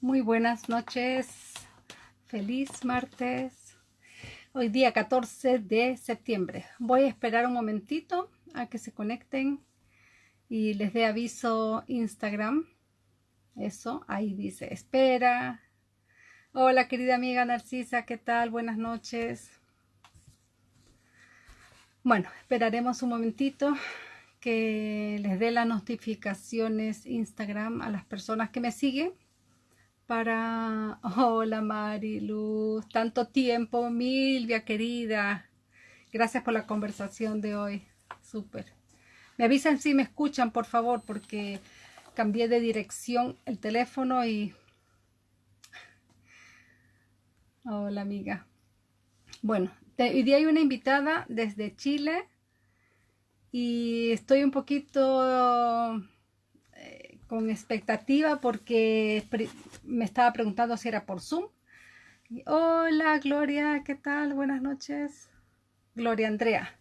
Muy buenas noches. Feliz martes. Hoy día 14 de septiembre. Voy a esperar un momentito a que se conecten y les dé aviso Instagram. Eso, ahí dice espera. Hola querida amiga Narcisa, ¿qué tal? Buenas noches. Bueno, esperaremos un momentito que les dé las notificaciones Instagram a las personas que me siguen para... Hola Mariluz, tanto tiempo, Milvia querida. Gracias por la conversación de hoy. Súper. Me avisan si me escuchan, por favor, porque cambié de dirección el teléfono y... Hola amiga. Bueno, hoy día hay una invitada desde Chile y estoy un poquito eh, con expectativa porque me estaba preguntando si era por Zoom. Hola Gloria, ¿qué tal? Buenas noches. Gloria Andrea.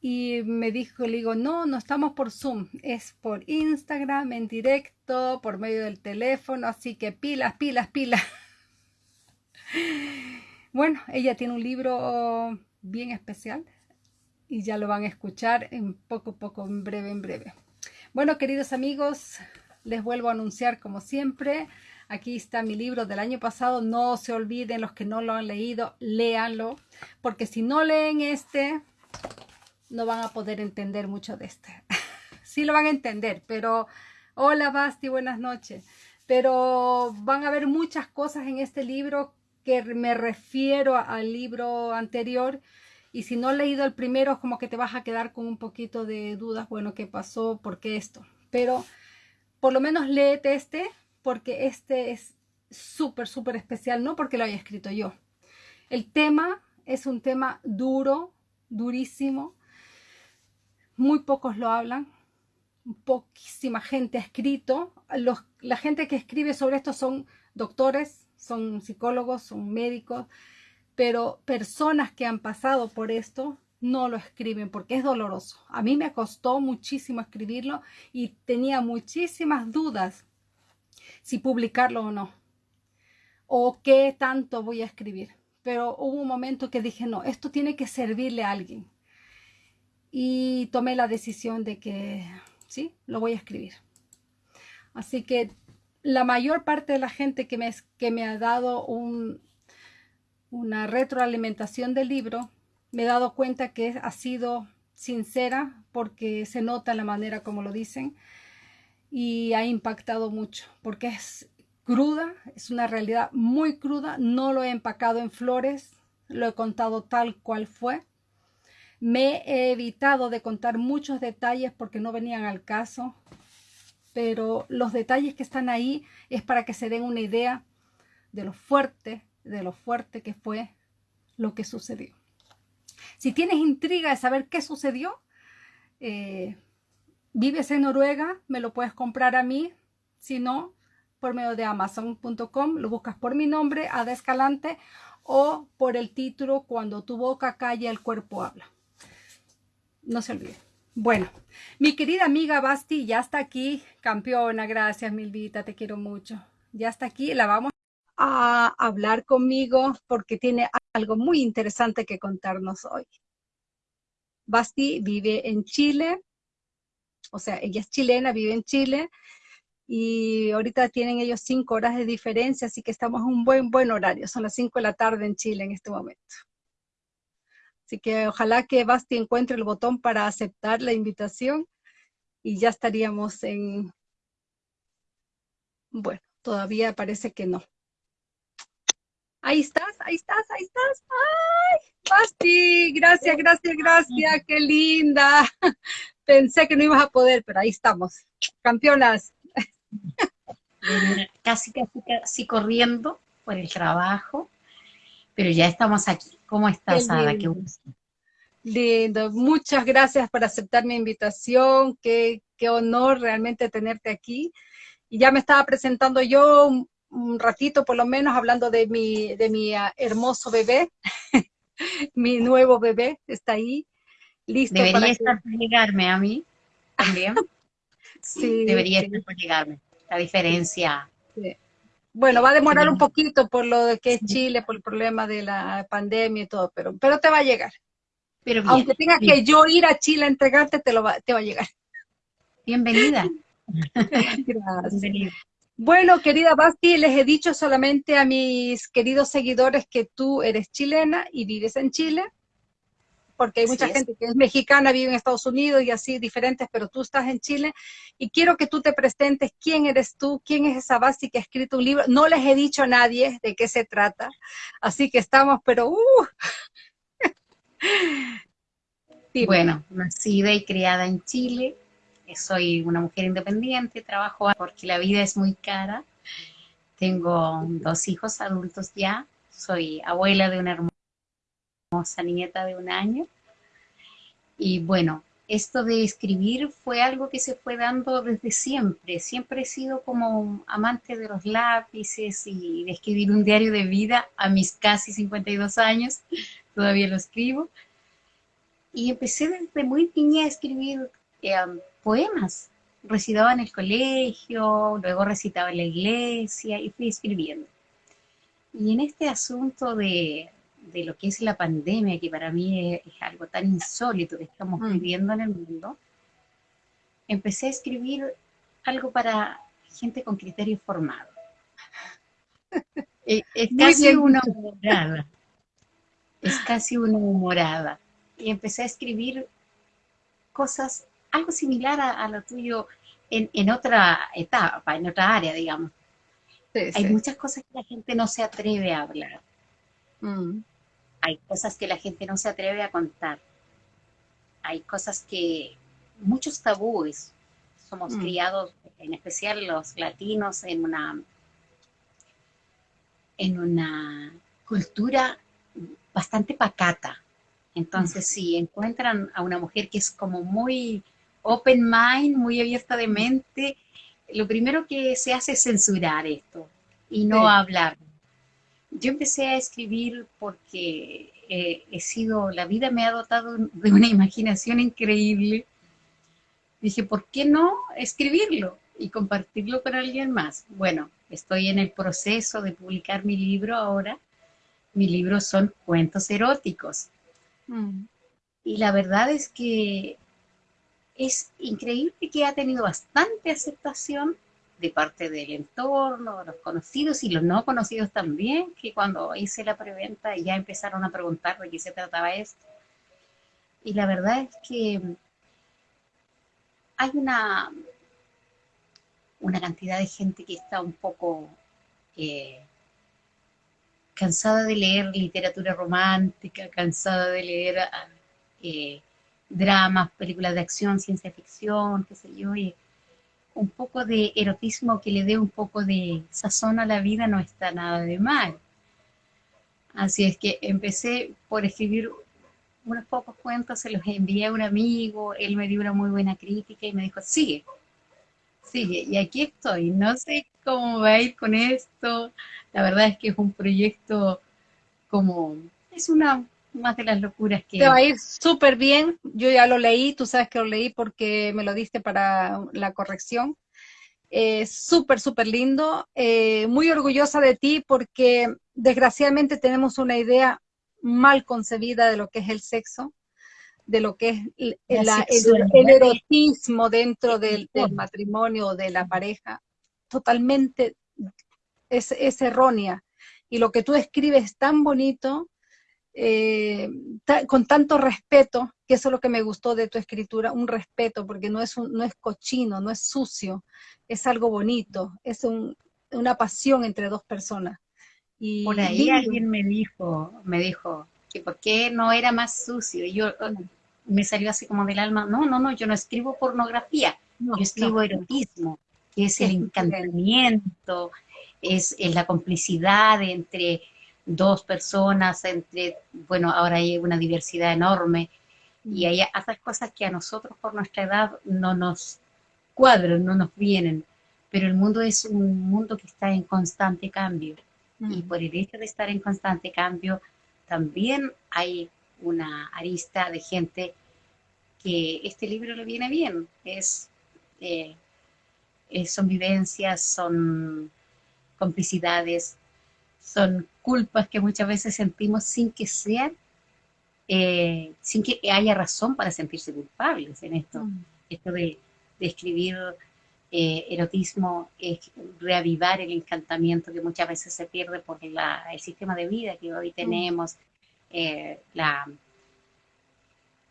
Y me dijo, le digo, no, no estamos por Zoom, es por Instagram, en directo, por medio del teléfono, así que pilas, pilas, pilas. Bueno, ella tiene un libro bien especial, y ya lo van a escuchar en poco, poco, en breve, en breve. Bueno, queridos amigos, les vuelvo a anunciar como siempre. Aquí está mi libro del año pasado. No se olviden los que no lo han leído, léanlo. Porque si no leen este, no van a poder entender mucho de este. sí lo van a entender, pero... Hola Basti, buenas noches. Pero van a ver muchas cosas en este libro que me refiero al libro anterior y si no has leído el primero, como que te vas a quedar con un poquito de dudas, bueno, ¿qué pasó? ¿Por qué esto? Pero por lo menos léete este, porque este es súper, súper especial, no porque lo haya escrito yo. El tema es un tema duro, durísimo. Muy pocos lo hablan. Poquísima gente ha escrito. Los, la gente que escribe sobre esto son doctores, son psicólogos, son médicos, pero personas que han pasado por esto no lo escriben porque es doloroso. A mí me costó muchísimo escribirlo y tenía muchísimas dudas si publicarlo o no. O qué tanto voy a escribir. Pero hubo un momento que dije, no, esto tiene que servirle a alguien. Y tomé la decisión de que sí, lo voy a escribir. Así que la mayor parte de la gente que me, que me ha dado un, una retroalimentación del libro, me he dado cuenta que ha sido sincera porque se nota la manera como lo dicen y ha impactado mucho porque es cruda, es una realidad muy cruda, no lo he empacado en flores, lo he contado tal cual fue. Me he evitado de contar muchos detalles porque no venían al caso, pero los detalles que están ahí es para que se den una idea de lo fuerte de lo fuerte que fue lo que sucedió. Si tienes intriga de saber qué sucedió, eh, vives en Noruega, me lo puedes comprar a mí, si no, por medio de amazon.com, lo buscas por mi nombre, Ada Escalante, o por el título Cuando tu boca calla, el cuerpo habla. No se olvide. Bueno, mi querida amiga Basti ya está aquí, campeona, gracias Milvita, te quiero mucho. Ya está aquí, la vamos a hablar conmigo porque tiene algo muy interesante que contarnos hoy. Basti vive en Chile, o sea, ella es chilena, vive en Chile, y ahorita tienen ellos cinco horas de diferencia, así que estamos en un buen, buen horario, son las cinco de la tarde en Chile en este momento. Así que ojalá que Basti encuentre el botón para aceptar la invitación y ya estaríamos en... Bueno, todavía parece que no. Ahí estás, ahí estás, ahí estás. ¡Ay! Basti, gracias, gracias, gracias, qué linda. Pensé que no ibas a poder, pero ahí estamos. Campeonas. Casi, casi, casi corriendo por el trabajo, pero ya estamos aquí. ¿Cómo estás, Ada? Qué gusto. Lindo, muchas gracias por aceptar mi invitación, qué, qué honor realmente tenerte aquí. Y ya me estaba presentando yo, un ratito por lo menos hablando de mi, de mi ah, hermoso bebé. mi nuevo bebé está ahí, listo Debería estar por llegarme a mí también. sí. Debería estar por llegarme. la diferencia. Bueno, va a demorar un poquito por lo de que es Chile, por el problema de la pandemia y todo, pero, pero te va a llegar. Pero Aunque tenga que yo ir a Chile a entregarte, te, lo va, te va a llegar. Bienvenida. Gracias. Bueno, querida Basti, les he dicho solamente a mis queridos seguidores que tú eres chilena y vives en Chile, porque hay mucha gente que es mexicana, vive en Estados Unidos y así diferentes, pero tú estás en Chile y quiero que tú te presentes quién eres tú, quién es esa Basti que ha escrito un libro. No les he dicho a nadie de qué se trata, así que estamos, pero... Uh. Bueno, nacida y criada en Chile, soy una mujer independiente, trabajo porque la vida es muy cara. Tengo dos hijos adultos ya, soy abuela de una hermosa nieta de un año. Y bueno, esto de escribir fue algo que se fue dando desde siempre. Siempre he sido como amante de los lápices y de escribir un diario de vida a mis casi 52 años. Todavía lo escribo. Y empecé desde muy niña a escribir eh, poemas. Recitaba en el colegio, luego recitaba en la iglesia y fui escribiendo. Y en este asunto de, lo que es la pandemia, que para mí es, algo tan insólito que estamos mm. viviendo en el mundo, empecé a escribir algo para gente con criterio formado. es, es casi una humorada. Es casi una humorada. Y empecé a escribir cosas algo similar a, lo tuyo en, otra etapa, en otra área, digamos. Hay muchas cosas que la gente no se atreve a hablar. Mm. Hay cosas que la gente no se atreve a contar. Hay cosas que, muchos tabúes, somos mm. criados, en especial los latinos, en una, en una cultura bastante pacata. Entonces, mm. si encuentran a una mujer que es como muy open mind, muy abierta de mente, lo primero que se hace es censurar esto y no hablar. Yo empecé a escribir porque eh, he sido, la vida me ha dotado de una imaginación increíble. Dije, ¿por qué no escribirlo y compartirlo con alguien más? Bueno, estoy en el proceso de publicar mi libro ahora. Mi libro son cuentos eróticos. Mm. Y la verdad es que es increíble que ha tenido bastante aceptación de parte del entorno, los conocidos y los no conocidos también, que cuando hice la preventa ya empezaron a preguntar de qué se trataba esto. Y la verdad es que hay una, una cantidad de gente que está un poco eh, cansada de leer literatura romántica, cansada de leer eh, dramas, películas de acción, ciencia ficción, qué sé yo, y un poco de erotismo que le dé un poco de sazón a la vida no está nada de mal. Así es que empecé por escribir unos pocos cuentos, se los envié a un amigo, él me dio una muy buena crítica y me dijo, sigue, sigue, y aquí estoy, no sé cómo va a ir con esto, la verdad es que es un proyecto como, es una más de las locuras que... Te va a ir súper bien, yo ya lo leí, tú sabes que lo leí porque me lo diste para la corrección. Eh, súper, súper lindo, eh, muy orgullosa de ti porque desgraciadamente tenemos una idea mal concebida de lo que es el sexo, de lo que es el, erotismo dentro del, matrimonio o de la pareja, totalmente es, es errónea. Y lo que tú escribes es tan bonito, eh, con tanto respeto, que eso es lo que me gustó de tu escritura, un respeto, porque no es, no es cochino, no es sucio, es algo bonito, es una pasión entre dos personas. Y Por ahí alguien me dijo, me dijo, que por qué no era más sucio, y yo oh, me salió así como del alma, no, no, no, yo no escribo pornografía, yo escribo erotismo, que es el encantamiento, es, es la complicidad entre dos personas, entre, bueno, ahora hay una diversidad enorme y hay otras cosas que a nosotros por nuestra edad no nos cuadran, no nos vienen, pero el mundo es un mundo que está en constante cambio y por el hecho de estar en constante cambio también hay una arista de gente que este libro le viene bien, es... Eh, eh, son vivencias, son complicidades, son culpas que muchas veces sentimos sin que sean, eh, sin que haya razón para sentirse culpables en esto. Mm. Esto de, escribir eh, erotismo es reavivar el encantamiento que muchas veces se pierde por el sistema de vida que hoy mm. tenemos, la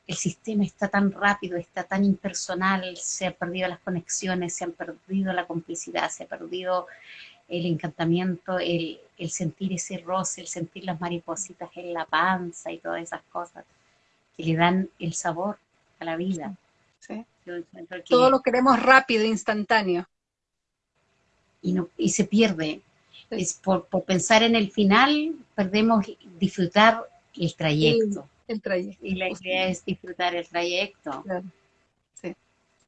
el sistema está tan rápido, está tan impersonal, se han perdido las conexiones, se han perdido la complicidad, se ha perdido el encantamiento, el, sentir ese roce, el sentir las maripositas en la panza y todas esas cosas que le dan el sabor a la vida. Todo lo queremos rápido, instantáneo. Y, no, y se pierde. Es por, pensar en el final, perdemos disfrutar el trayecto el trayecto. Y la idea es disfrutar el trayecto. Sí.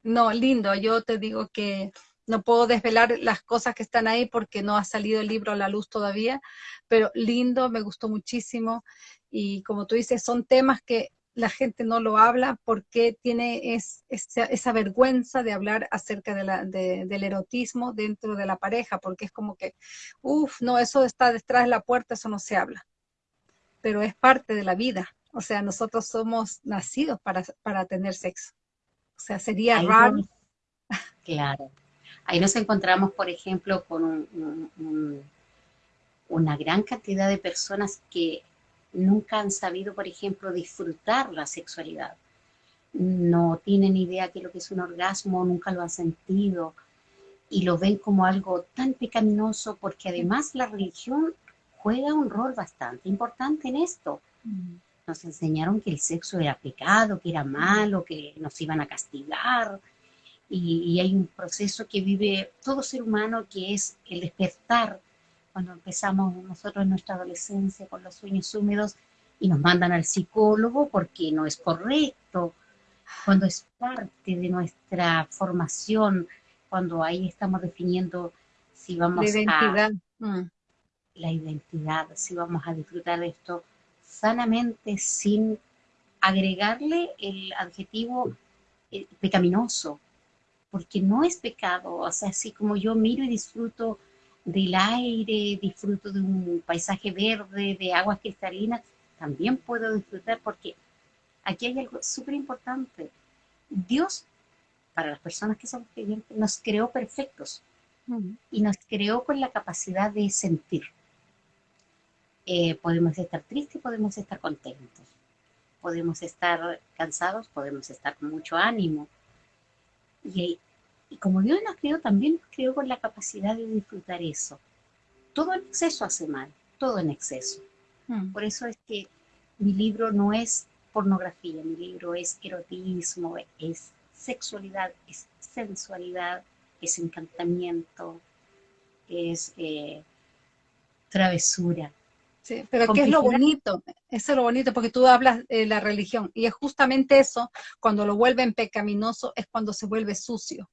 No, lindo. Yo te digo que no puedo desvelar las cosas que están ahí porque no ha salido el libro a la luz todavía, pero lindo, me gustó muchísimo. Y como tú dices, son temas que la gente no lo habla porque tiene es, esa, vergüenza de hablar acerca de la, del erotismo dentro de la pareja, porque es como que, uff, no, eso está detrás de la puerta, eso no se habla. Pero es parte de la vida. O sea, nosotros somos nacidos para, para tener sexo. O sea, sería raro. claro. Ahí nos encontramos, por ejemplo, con una gran cantidad de personas que nunca han sabido, por ejemplo, disfrutar la sexualidad. No tienen idea de lo que es un orgasmo, nunca lo han sentido y lo ven como algo tan pecaminoso porque además la religión juega un rol bastante importante en esto. Nos enseñaron que el sexo era pecado, que era malo, que nos iban a castigar. Y, hay un proceso que vive todo ser humano que es el despertar. Cuando empezamos nosotros en nuestra adolescencia con los sueños húmedos y nos mandan al psicólogo porque no es correcto, cuando es parte de nuestra formación, cuando ahí estamos definiendo si vamos la identidad. a... Mm. La identidad, si vamos a disfrutar de esto sanamente sin agregarle el adjetivo eh, pecaminoso, porque no es pecado, o sea, así como yo miro y disfruto del aire, disfruto de un paisaje verde, de aguas cristalinas, también puedo disfrutar porque aquí hay algo súper importante. Dios, para las personas que son creyentes, nos creó perfectos y nos creó con la capacidad de sentir. Eh, podemos estar tristes, podemos estar contentos, podemos estar cansados, podemos estar con mucho ánimo. Y, como Dios nos creó, también nos creó con la capacidad de disfrutar eso. Todo en exceso hace mal, todo en exceso. Hmm. Por eso es que mi libro no es pornografía, mi libro es erotismo, es sexualidad, es sensualidad, es encantamiento, es eh, travesura. Sí, pero ¿qué es lo bonito? Eso es lo bonito, porque tú hablas de la religión, y es justamente eso, cuando lo vuelven pecaminoso, es cuando se vuelve sucio.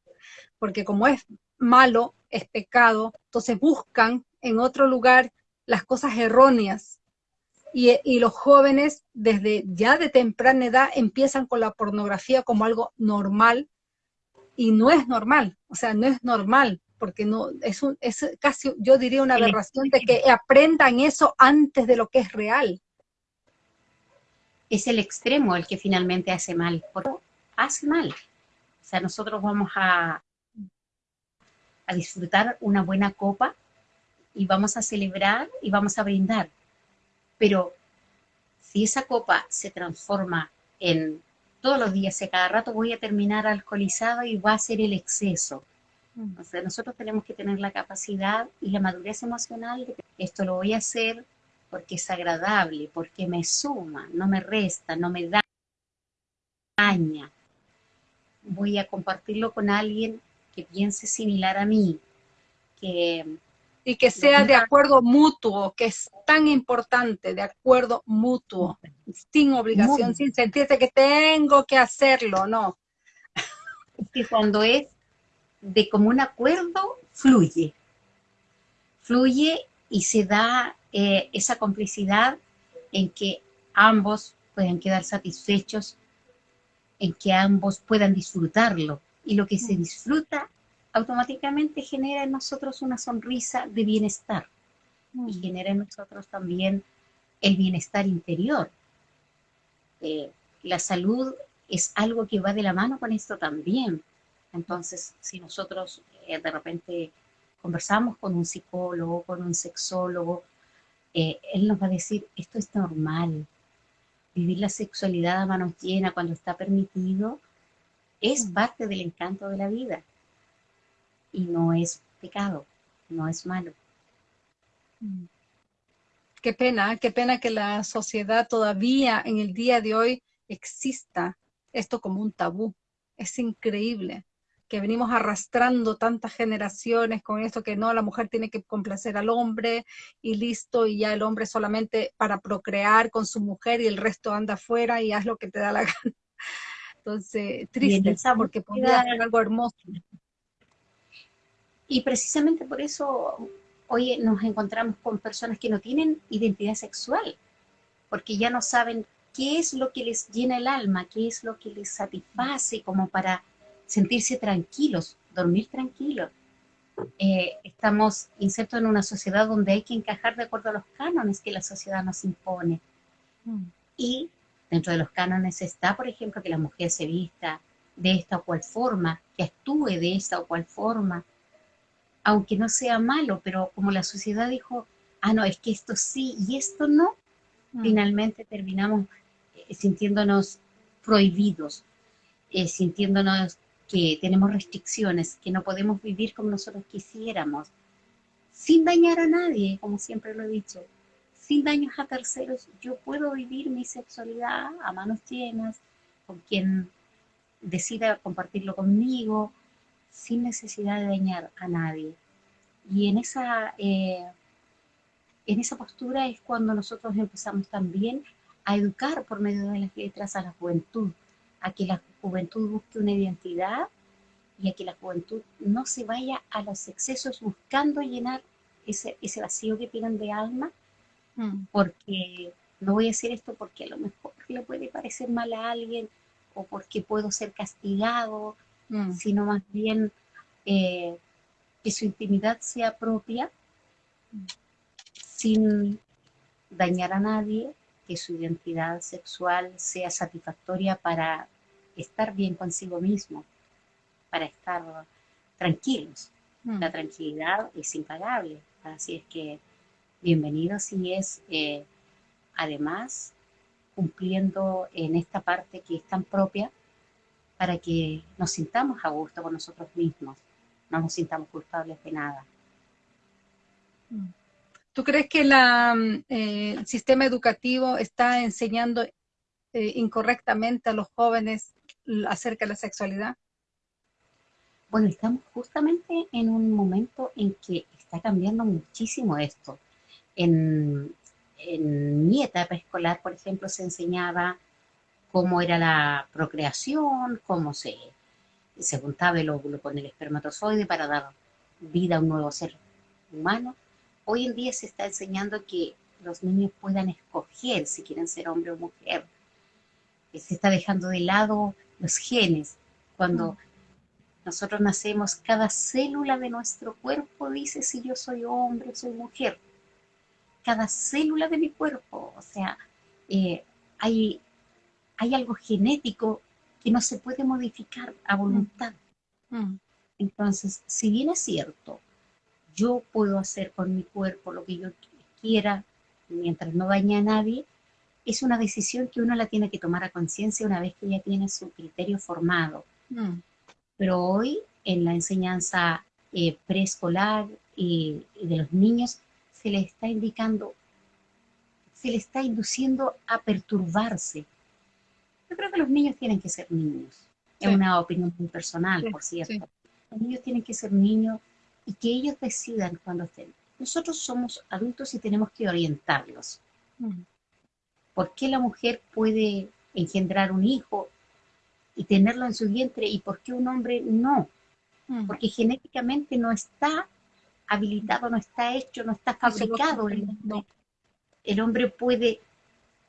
Porque como es malo, es pecado, entonces buscan en otro lugar las cosas erróneas. Y, y los jóvenes, desde ya de temprana edad, empiezan con la pornografía como algo normal, y no es normal, o sea, no es normal, porque no es, un, es casi, yo diría, una aberración de que aprendan eso antes de lo que es real. Es el extremo el que finalmente hace mal, porque hace mal. O sea, nosotros vamos a, a disfrutar una buena copa y vamos a celebrar y vamos a brindar. Pero si esa copa se transforma en todos los días, y cada rato voy a terminar alcoholizado y va a ser el exceso. O sea, nosotros tenemos que tener la capacidad y la madurez emocional de que esto lo voy a hacer porque es agradable, porque me suma, no me resta, no me daña. Voy a compartirlo con alguien que piense similar a mí, que y que sea de acuerdo mutuo, que es tan importante, de acuerdo mutuo, sin obligación, sin sentirse que tengo que hacerlo, no. Es que cuando es de común acuerdo fluye. Fluye y se da eh, esa complicidad en que ambos puedan quedar satisfechos, en que ambos puedan disfrutarlo. Y lo que se disfruta automáticamente genera en nosotros una sonrisa de bienestar y genera en nosotros también el bienestar interior. Eh, la salud es algo que va de la mano con esto también. Entonces, si nosotros eh, de repente conversamos con un psicólogo, con un sexólogo, eh, él nos va a decir, esto es normal. Vivir la sexualidad a manos llenas cuando está permitido es mm. parte del encanto de la vida y no es pecado, no es malo. Mm. Qué pena, qué pena que la sociedad todavía en el día de hoy exista esto como un tabú. Es increíble que venimos arrastrando tantas generaciones con esto que no, la mujer tiene que complacer al hombre y listo, y ya el hombre solamente para procrear con su mujer y el resto anda afuera y haz lo que te da la gana. Entonces, triste, porque podría ser algo hermoso. Y precisamente por eso hoy nos encontramos con personas que no tienen identidad sexual, porque ya no saben qué es lo que les llena el alma, qué es lo que les satisface como para sentirse tranquilos, dormir tranquilos. Eh, estamos insertos en una sociedad donde hay que encajar de acuerdo a los cánones que la sociedad nos impone. Mm. Y dentro de los cánones está, por ejemplo, que la mujer se vista de esta o cual forma, que actúe de esta o cual forma, aunque no sea malo, pero como la sociedad dijo, ah, no, es que esto sí y esto no, mm. finalmente terminamos eh, sintiéndonos prohibidos, eh, sintiéndonos que tenemos restricciones, que no podemos vivir como nosotros quisiéramos, sin dañar a nadie, como siempre lo he dicho, sin daños a terceros, yo puedo vivir mi sexualidad a manos llenas, con quien decida compartirlo conmigo, sin necesidad de dañar a nadie. Y en esa, eh, en esa postura es cuando nosotros empezamos también a educar por medio de las letras a la juventud, a que la juventud busque una identidad y a que la juventud no se vaya a los excesos buscando llenar ese, ese vacío que tienen de alma, mm. porque no voy a hacer esto porque a lo mejor le puede parecer mal a alguien o porque puedo ser castigado Mm. sino más bien eh, que su intimidad sea propia, sin dañar a nadie, que su identidad sexual sea satisfactoria para estar bien consigo mismo, para estar tranquilos. Mm. La tranquilidad es impagable, así es que bienvenidos y es eh, además cumpliendo en esta parte que es tan propia para que nos sintamos a gusto con nosotros mismos, no nos sintamos culpables de nada. ¿Tú crees que la, eh, el sistema educativo está enseñando eh, incorrectamente a los jóvenes acerca de la sexualidad? Bueno, estamos justamente en un momento en que está cambiando muchísimo esto. En, en mi etapa escolar, por ejemplo, se enseñaba cómo era la procreación, cómo se, se juntaba el óvulo con el espermatozoide para dar vida a un nuevo ser humano. Hoy en día se está enseñando que los niños puedan escoger si quieren ser hombre o mujer. Se está dejando de lado los genes. Cuando mm. nosotros nacemos, cada célula de nuestro cuerpo dice si yo soy hombre o soy mujer. Cada célula de mi cuerpo. O sea, eh, hay hay algo genético que no se puede modificar a voluntad. Mm. Mm. Entonces, si bien es cierto, yo puedo hacer con mi cuerpo lo que yo quiera mientras no dañe a nadie, es una decisión que uno la tiene que tomar a conciencia una vez que ya tiene su criterio formado. Mm. Pero hoy, en la enseñanza eh, preescolar y, y de los niños, se les está indicando, se les está induciendo a perturbarse, yo creo que los niños tienen que ser niños. Es una opinión muy personal, por cierto. Los niños tienen que ser niños y que ellos decidan cuando estén. Nosotros somos adultos y tenemos que orientarlos. Mm. ¿Por qué la mujer puede engendrar un hijo y tenerlo en su vientre y por qué un hombre no? Mm. Porque genéticamente no está habilitado, no está hecho, no está fabricado. el hombre puede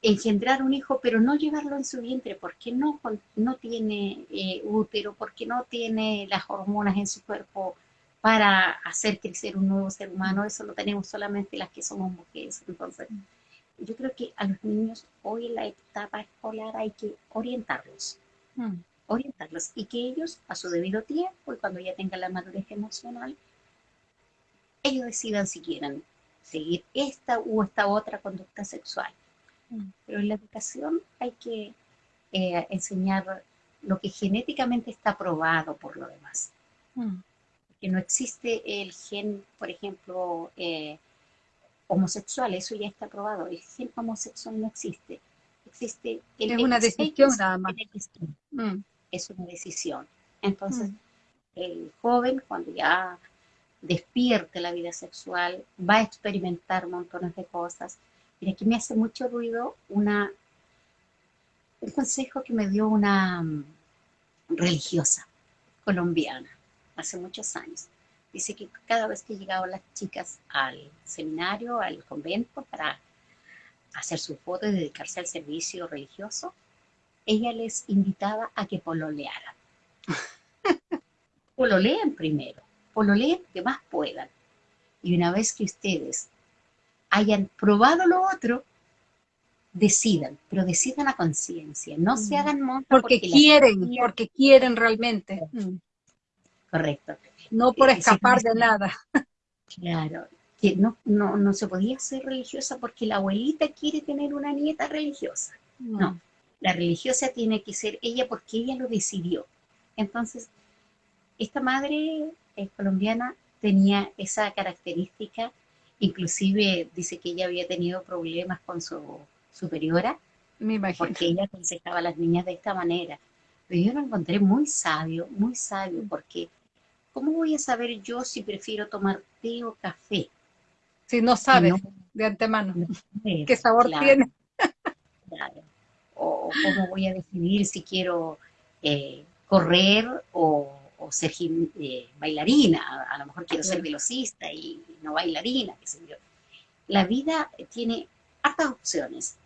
engendrar un hijo, pero no llevarlo en su vientre, porque no, no tiene eh, útero, porque no tiene las hormonas en su cuerpo para hacer crecer un nuevo ser humano, eso lo tenemos solamente las que somos mujeres. Entonces, yo creo que a los niños hoy en la etapa escolar hay que orientarlos, mm. orientarlos y que ellos a su debido tiempo y cuando ya tengan la madurez emocional, ellos decidan si quieren seguir esta u esta otra conducta sexual. Mm. Pero en la educación hay que eh, enseñar lo que genéticamente está probado por lo demás. Mm. Que no existe el gen, por ejemplo, eh, homosexual, eso ya está probado. El gen homosexual no existe. Existe el es una decisión nada más. Mm. Es una decisión. Entonces, el joven, cuando ya despierte la vida sexual, va a experimentar montones de cosas. Y aquí me hace mucho ruido una, un consejo que me dio una mm, religiosa colombiana hace muchos años. Dice que cada vez que llegaban las chicas al seminario, al convento, para hacer su foto y dedicarse al servicio religioso, ella les invitaba a que pololearan. Pololean primero pololeen que más puedan. Y una vez que ustedes hayan probado lo otro, decidan, pero decidan a conciencia, no se mm. hagan monta porque, quieren, porque quieren realmente. Mm. Correcto. No por escapar de nada. Claro, que no, no, no se podía ser religiosa porque la abuelita quiere tener una nieta religiosa. No, la religiosa tiene que ser ella porque ella lo decidió. Entonces, esta madre colombiana tenía esa característica, inclusive dice que ella había tenido problemas con su superiora, porque ella aconsejaba a las niñas de esta manera. Pero yo lo encontré muy sabio, muy sabio, porque ¿cómo voy a saber yo si prefiero tomar té o café? Si no sabes de antemano qué sabor tiene. Claro. O cómo voy a decidir si quiero eh, correr o o ser eh, bailarina, a, lo mejor quiero ser velocista y no bailarina, qué sé yo. La vida tiene hartas opciones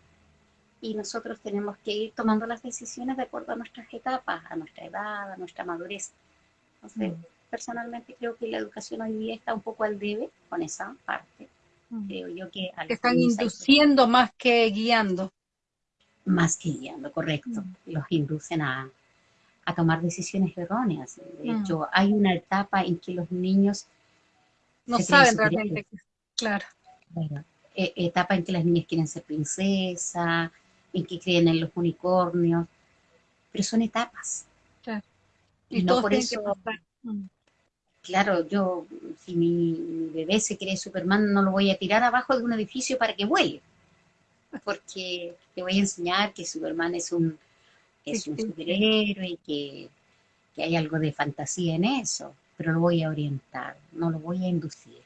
y nosotros tenemos que ir tomando las decisiones de acuerdo a nuestras etapas, a nuestra edad, a nuestra madurez. Entonces, mm. Personalmente creo que la educación hoy día está un poco al debe con esa parte. Mm. Creo yo que... están induciendo más que guiando. Más que guiando, correcto. Mm. Los inducen a, a tomar decisiones erróneas. De mm. hecho, hay una etapa en que los niños... No saben realmente, claro. E, etapa en que las niñas quieren ser princesa, en que creen en los unicornios, pero son etapas. Claro. Y, no por eso... Claro, yo, si mi bebé se cree Superman, no lo voy a tirar abajo de un edificio para que vuele. Porque te voy a enseñar que Superman es un es un superhéroe y que, hay algo de fantasía en eso, pero lo voy a orientar, no lo voy a inducir,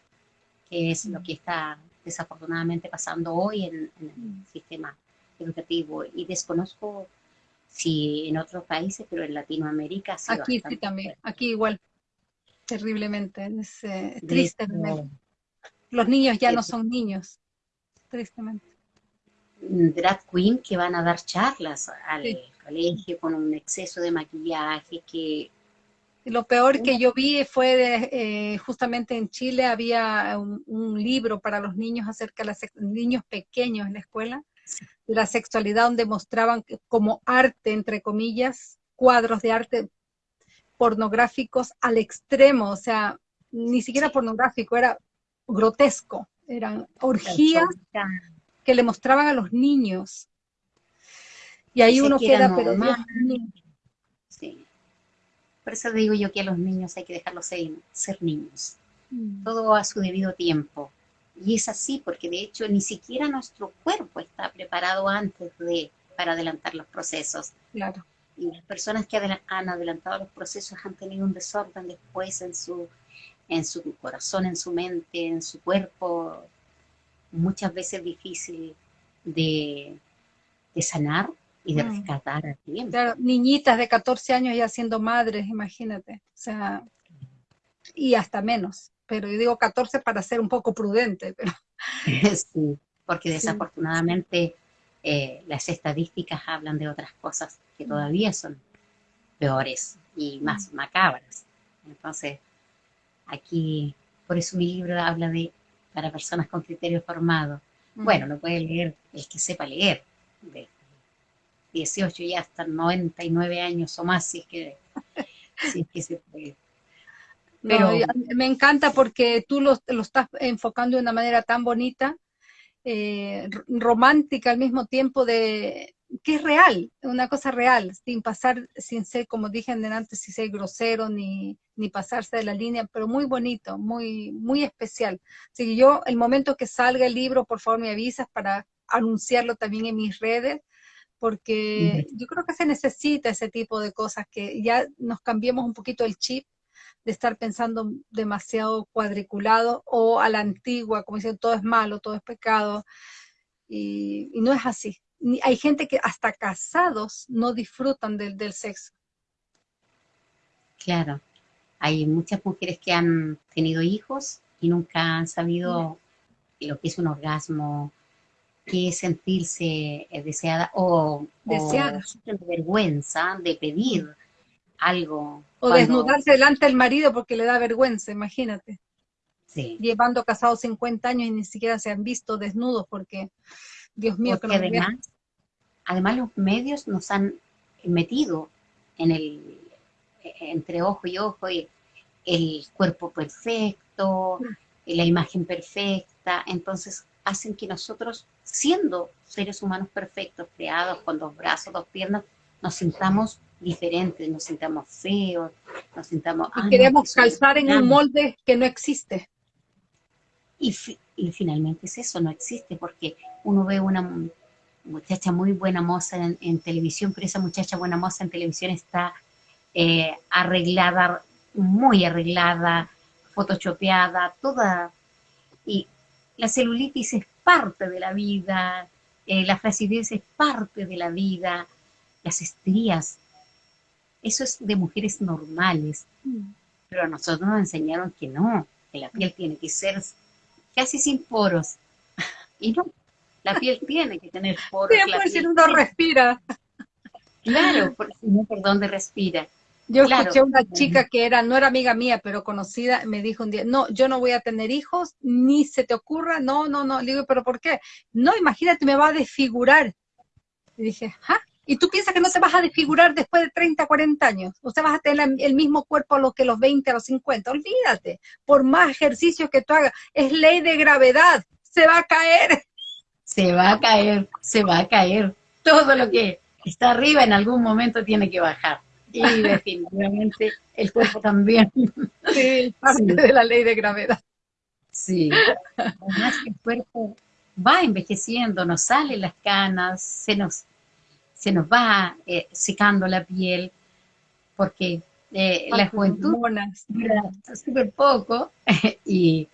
que es lo que está desafortunadamente pasando hoy en, el mm. sistema educativo. Y desconozco si en otros países, pero en Latinoamérica sí. Aquí sí también, aquí igual, terriblemente, es eh, triste. Los niños ya no son niños, tristemente. Drag queen que van a dar charlas al, colegio con un exceso de maquillaje que... Lo peor que yo vi fue de, eh, justamente en Chile había un, libro para los niños acerca de los niños pequeños en la escuela, de la sexualidad, donde mostraban como arte, entre comillas, cuadros de arte pornográficos al extremo, o sea, ni siquiera pornográfico, era grotesco, eran orgías que le mostraban a los niños y ahí uno queda, pero más. Sí. Por eso digo yo que a los niños hay que dejarlos ser, ser niños. Mm. Todo a su debido tiempo. Y es así porque de hecho ni siquiera nuestro cuerpo está preparado antes de para adelantar los procesos. Claro. Y las personas que han adelantado los procesos han tenido un desorden después en su, en su corazón, en su mente, en su cuerpo, muchas veces difícil de, de sanar y de mm. rescatar a tiempo. niñitas de 14 años ya siendo madres, imagínate. O sea, y hasta menos. Pero yo digo 14 para ser un poco prudente. Pero... Sí, porque desafortunadamente eh, las estadísticas hablan de otras cosas que mm. todavía son peores y más mm. macabras. Entonces, aquí, por eso mi libro habla de para personas con criterios formados. Bueno, lo puede leer el que sepa leer, de 18 y hasta 99 años o más, si es que, si es que se puede. Pero me encanta porque tú lo, lo, estás enfocando de una manera tan bonita, eh, romántica al mismo tiempo de que es real, una cosa real, sin pasar, sin ser, como dije antes, sin ser grosero ni, ni pasarse de la línea, pero muy bonito, muy, muy especial. Así que yo, el momento que salga el libro, por favor me avisas para anunciarlo también en mis redes, porque yo creo que se necesita ese tipo de cosas, que ya nos cambiemos un poquito el chip de estar pensando demasiado cuadriculado o a la antigua, como dicen, todo es malo, todo es pecado, y, no es así. Hay gente que hasta casados no disfrutan del, del sexo. Claro, hay muchas mujeres que han tenido hijos y nunca han sabido lo que es un orgasmo, qué es sentirse eh, deseada o, deseada. de vergüenza de pedir algo. O desnudarse delante del marido porque le da vergüenza, imagínate. Sí. Llevando casados 50 años y ni siquiera se han visto desnudos porque, Dios mío, que además, además los medios nos han metido en el entre ojo y ojo y el cuerpo perfecto, la imagen perfecta, entonces hacen que nosotros, siendo seres humanos perfectos, creados con dos brazos, dos piernas, nos sintamos diferentes, nos sintamos feos, nos sintamos... Y queremos calzar en un molde que no existe. Y, y, finalmente es eso, no existe, porque uno ve una muchacha muy buena moza en, televisión, pero esa muchacha buena moza en televisión está eh, arreglada, muy arreglada, photoshopeada, toda... Y la celulitis es parte de la vida, eh, la flacidez es parte de la vida, las estrías eso es de mujeres normales. Mm. Pero a nosotros nos enseñaron que no, que la piel tiene que ser casi sin poros. Y no, la piel tiene que tener poros. Sí, por si uno respira. Claro, por, no por dónde respira. Yo escuché a una chica que era, no era amiga mía, pero conocida, me dijo un día, no, yo no voy a tener hijos, ni se te ocurra, no, no, no. Le digo, ¿pero por qué? No, imagínate, me va a desfigurar. Y dije, ¿ah? Y tú piensas que no te vas a desfigurar después de 30, 40 años. O sea, vas a tener el mismo cuerpo a lo que los 20, a los 50. Olvídate. Por más ejercicios que tú hagas, es ley de gravedad. Se va a caer. Se va a caer, se va a caer. Todo lo que está arriba en algún momento tiene que bajar. Y definitivamente el cuerpo también. Sí, parte de la ley de gravedad. Sí. Además que el cuerpo va envejeciendo, nos salen las canas, se nos se nos va eh, secando la piel, porque eh, la juventud dura súper poco y,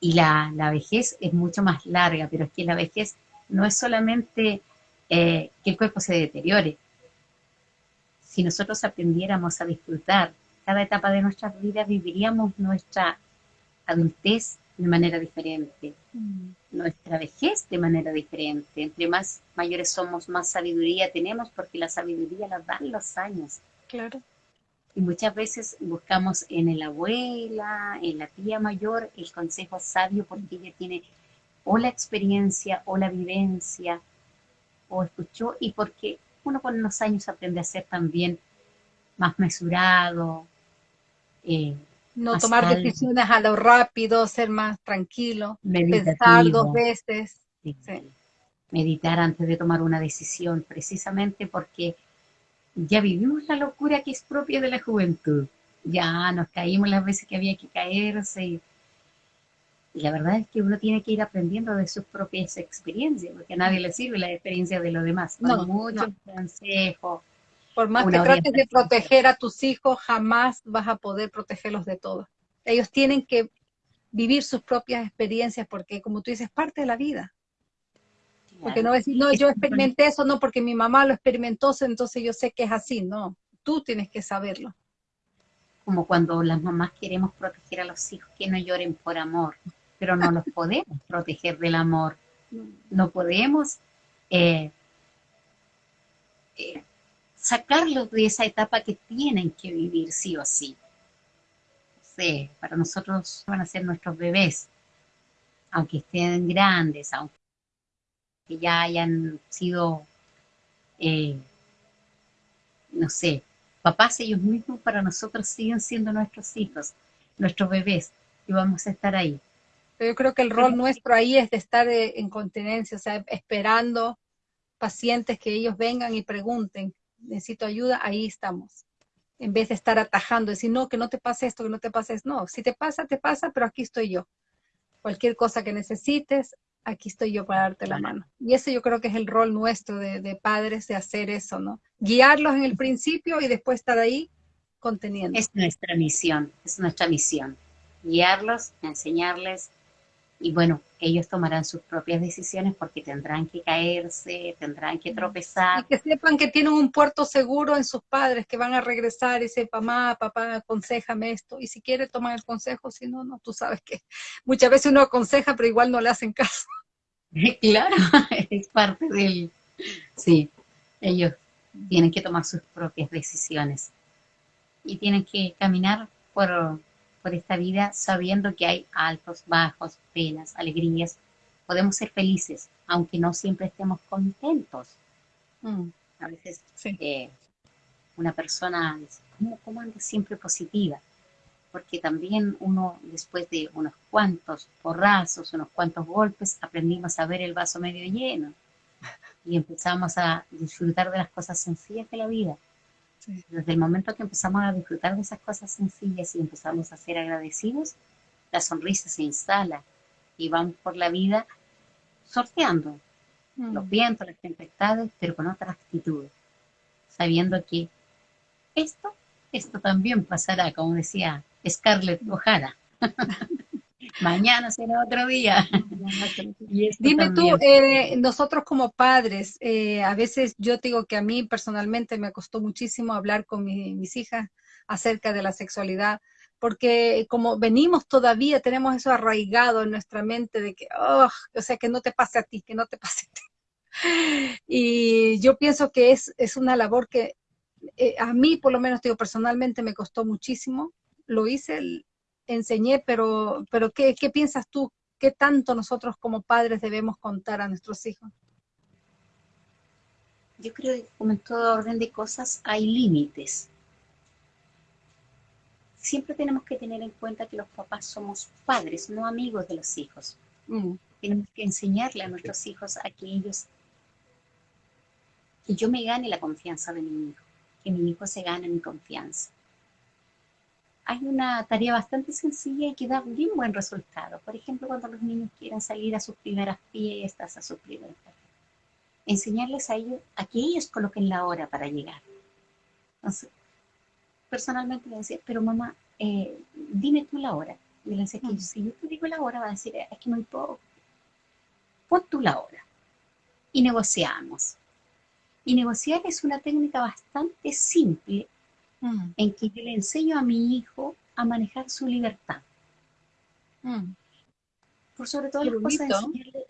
la, vejez es mucho más larga, pero es que la vejez no es solamente eh, que el cuerpo se deteriore. Si nosotros aprendiéramos a disfrutar cada etapa de nuestras vidas, viviríamos nuestra adultez de manera diferente. Mm nuestra vejez de manera diferente. Entre más mayores somos, más sabiduría tenemos porque la sabiduría la dan los años. Claro. Y muchas veces buscamos en la abuela, en la tía mayor, el consejo sabio porque ella tiene o la experiencia o la vivencia o escuchó y porque uno con los años aprende a ser también más mesurado, eh, no tomar decisiones a lo rápido, ser más tranquilo, pensar dos veces. Meditar antes de tomar una decisión, precisamente porque ya vivimos la locura que es propia de la juventud. Ya nos caímos las veces que había que caerse. Y, la verdad es que uno tiene que ir aprendiendo de sus propias experiencias, porque a nadie le sirve la experiencia de los demás. No, muchos consejos, por más que trates de proteger a tus hijos, jamás vas a poder protegerlos de todo. Ellos tienen que vivir sus propias experiencias porque, como tú dices, es parte de la vida. Porque no decir, no, yo experimenté eso, no, porque mi mamá lo experimentó, entonces yo sé que es así. No, tú tienes que saberlo. Como cuando las mamás queremos proteger a los hijos que no lloren por amor, pero no los podemos proteger del amor. No podemos eh, eh, sacarlos de esa etapa que tienen que vivir sí o sí. sé, para nosotros van a ser nuestros bebés, aunque estén grandes, aunque ya hayan sido, eh, no sé, papás ellos mismos para nosotros siguen siendo nuestros hijos, nuestros bebés, y vamos a estar ahí. Yo creo que el rol nuestro ahí es de estar eh, en continencia, o sea, esperando pacientes que ellos vengan y pregunten, necesito ayuda, ahí estamos. En vez de estar atajando, decir, no, que no te pase esto, que no te pase esto. No, si te pasa, te pasa, pero aquí estoy yo. Cualquier cosa que necesites, aquí estoy yo para darte la mano. Y ese yo creo que es el rol nuestro de, de padres, de hacer eso, ¿no? Guiarlos en el principio y después estar ahí conteniendo. Es nuestra misión, es nuestra misión. Guiarlos, enseñarles, y bueno, ellos tomarán sus propias decisiones porque tendrán que caerse, tendrán que tropezar. Y que sepan que tienen un puerto seguro en sus padres, que van a regresar y decir, mamá, papá, aconsejame esto. Y si quiere tomar el consejo, si no, no, tú sabes que muchas veces uno aconseja, pero igual no le hacen caso. Claro, es parte del... Sí, ellos tienen que tomar sus propias decisiones y tienen que caminar por por esta vida sabiendo que hay altos, bajos, penas, alegrías. Podemos ser felices, aunque no siempre estemos contentos. Mm. A veces eh, una persona dice, ¿cómo, ¿cómo anda siempre positiva? Porque también uno, después de unos cuantos porrazos, unos cuantos golpes, aprendimos a ver el vaso medio lleno y empezamos a disfrutar de las cosas sencillas de la vida desde el momento que empezamos a disfrutar de esas cosas sencillas y empezamos a ser agradecidos, la sonrisa se instala y vamos por la vida sorteando mm. los vientos, las tempestades, pero con otra actitud, sabiendo que esto, esto también pasará, como decía Scarlett O'Hara. Mañana será otro día. Dime tú, eh, nosotros como padres, eh, a veces yo digo que a mí personalmente me costó muchísimo hablar con mis hijas acerca de la sexualidad, porque como venimos todavía, tenemos eso arraigado en nuestra mente de que, oh, o sea, que no te pase a ti, que no te pase a ti. Y yo pienso que es, es una labor que eh, a mí, por lo menos, digo, personalmente me costó muchísimo. Lo hice, enseñé, pero, pero ¿qué, ¿qué piensas tú? ¿Qué tanto nosotros como padres debemos contar a nuestros hijos? Yo creo que como en todo orden de cosas hay límites. Siempre tenemos que tener en cuenta que los papás somos padres, no amigos de los hijos. Mm. Tenemos que enseñarle a nuestros hijos a que ellos, que yo me gane la confianza de mi hijo, que mi hijo se gane mi confianza hay una tarea bastante sencilla y que da bien buen resultado. Por ejemplo, cuando los niños quieren salir a sus primeras fiestas, a sus primeras enseñarles a ellos a que ellos coloquen la hora para llegar. Entonces, personalmente le decía, pero mamá, eh, dime tú la hora. Y le decía que mm. si yo te digo la hora, va a decir, es que muy poco. Pon tú la hora. Y negociamos. Y negociar es una técnica bastante simple Mm. en que yo le enseño a mi hijo a manejar su libertad. Mm. Por sobre todo las cosas, enseñarle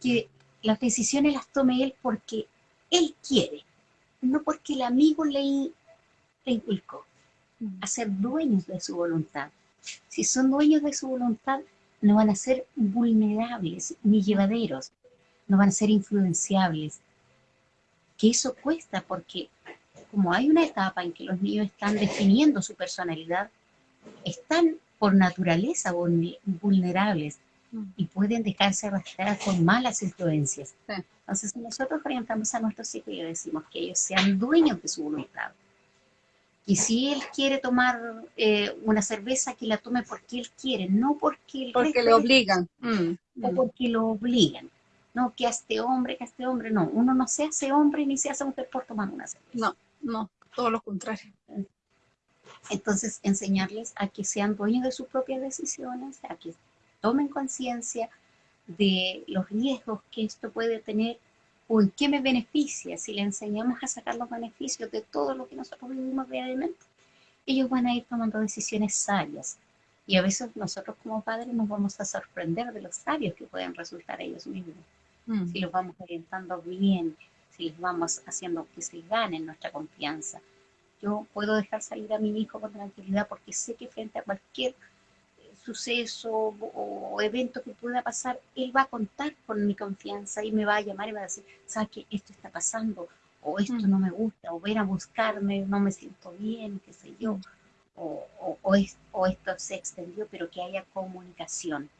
que las decisiones las tome él porque él quiere, no porque el amigo le, le inculcó. Mm. A ser dueños de su voluntad. Si son dueños de su voluntad, no van a ser vulnerables ni llevaderos, no van a ser influenciables. Que eso cuesta porque como hay una etapa en que los niños están definiendo su personalidad, están por naturaleza vulnerables y pueden dejarse arrastrar con malas influencias. Entonces, nosotros orientamos a nuestros hijos y decimos que ellos sean dueños de su voluntad. Y si él quiere tomar eh, una cerveza, que la tome porque él quiere, no porque Porque le obligan. Mm, o mm. porque lo obligan. No, que a este hombre, que a este hombre, no. Uno no se hace hombre ni se hace mujer por tomar una cerveza. No. No, todo lo contrario. Entonces, enseñarles a que sean dueños de sus propias decisiones, a que tomen conciencia de los riesgos que esto puede tener o en qué me beneficia. Si le enseñamos a sacar los beneficios de todo lo que nosotros vivimos diariamente, ellos van a ir tomando decisiones sabias. Y a veces nosotros como padres nos vamos a sorprender de los sabios que pueden resultar ellos mismos. Mm. Si los vamos orientando bien, les vamos haciendo que se ganen nuestra confianza. yo puedo dejar salir a mi hijo con tranquilidad porque sé que frente a cualquier eh, suceso o, evento que pueda pasar, él va a contar con mi confianza y me va a llamar y va a decir, ¿sabes qué? Esto está pasando, o esto mm. no me gusta, o ven a buscarme, no me siento bien, qué sé yo, o, o, esto se extendió, pero que haya comunicación.